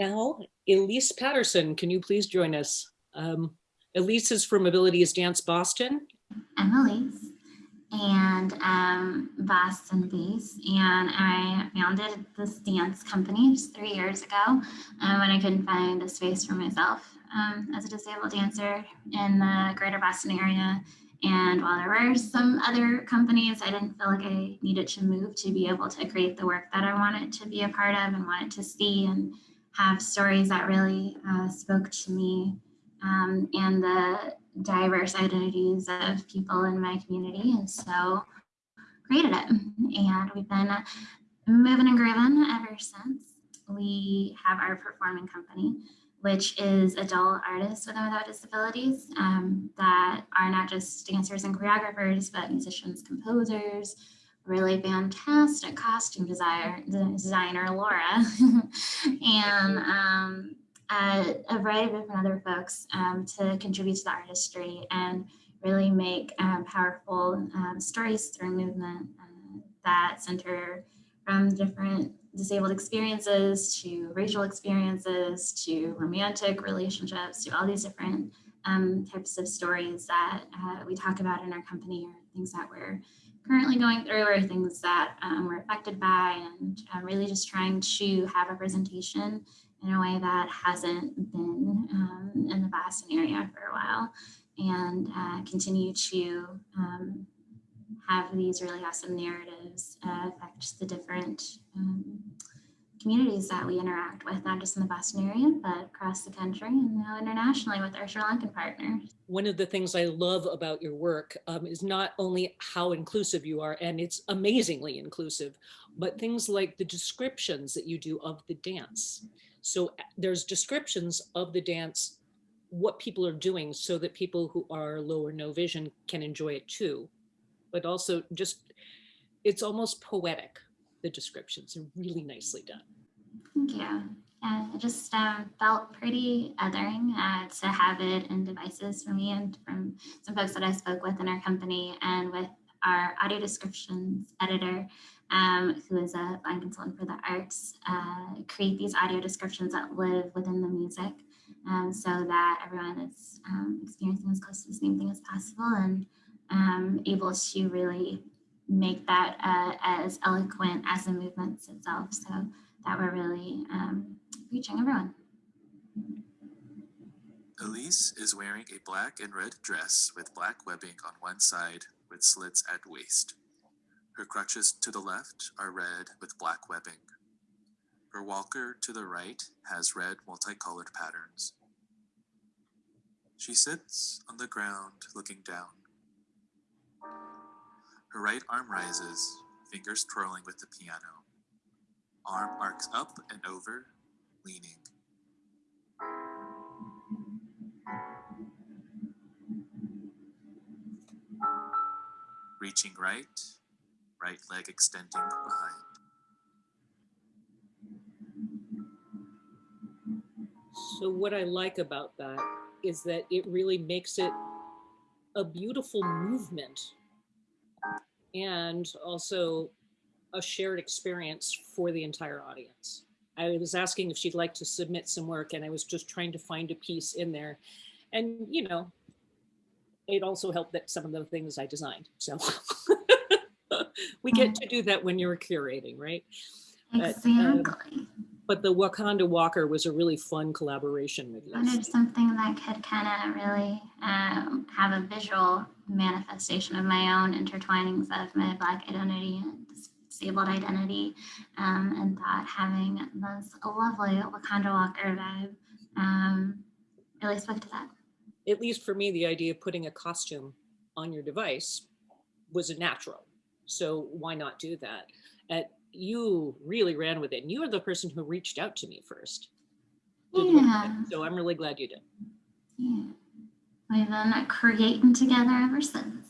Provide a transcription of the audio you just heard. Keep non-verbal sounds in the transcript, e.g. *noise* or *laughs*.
Now, Elise Patterson, can you please join us? Um, Elise is from Abilities Dance Boston. I'm Elise and um, Boston based, and I founded this dance company just three years ago um, when I couldn't find a space for myself um, as a disabled dancer in the greater Boston area. And while there were some other companies, I didn't feel like I needed to move to be able to create the work that I wanted to be a part of and wanted to see and have stories that really uh, spoke to me um, and the diverse identities of people in my community. And so created it. And we've been moving and grooving ever since. We have our performing company, which is adult artists with and without disabilities um, that are not just dancers and choreographers, but musicians, composers, really fantastic costume designer, designer Laura, *laughs* and um, a, a, variety of different other folks um, to contribute to the artistry and really make um, powerful um, stories through movement uh, that center from different disabled experiences to racial experiences to romantic relationships to all these different um, types of stories that uh, we talk about in our company or things that we're currently going through or things that um, we're affected by and uh, really just trying to have representation in a way that hasn't been um, in the Boston area for a while and uh, continue to um, have these really awesome narratives uh, affect the different um, communities that we interact with, not just in the Boston area, but across the country and now internationally with our Sri Lankan partners. One of the things I love about your work um, is not only how inclusive you are, and it's amazingly inclusive, but things like the descriptions that you do of the dance. So there's descriptions of the dance, what people are doing so that people who are low or no vision can enjoy it too. But also just, it's almost poetic, the descriptions are really nicely done. Thank you. Yeah, it just um, felt pretty othering uh, to have it in devices for me and from some folks that I spoke with in our company and with our audio descriptions editor um, who is a blind consultant for the arts, uh, create these audio descriptions that live within the music um, so that everyone is um, experiencing as close to the same thing as possible and um, able to really make that uh, as eloquent as the movements itself so that we're really um, reaching everyone. Elise is wearing a black and red dress with black webbing on one side with slits at waist. Her crutches to the left are red with black webbing. Her walker to the right has red multicolored patterns. She sits on the ground looking down. Her right arm rises, fingers twirling with the piano. Arm arcs up and over, leaning. Reaching right, right leg extending behind. So what I like about that is that it really makes it a beautiful movement and also a shared experience for the entire audience. I was asking if she'd like to submit some work and I was just trying to find a piece in there. And, you know, it also helped that some of the things I designed. So *laughs* we get to do that when you're curating, right? Exactly. But, um, but the Wakanda Walker was a really fun collaboration with you. Wanted something that could kind of really um, have a visual manifestation of my own intertwinings of my Black identity and disabled identity, um, and that having this lovely Wakanda Walker vibe um, really spoke to that. At least for me, the idea of putting a costume on your device was a natural. So why not do that? At, you really ran with it. And you are the person who reached out to me first. Yeah. So I'm really glad you did. Yeah. We've been creating together ever since.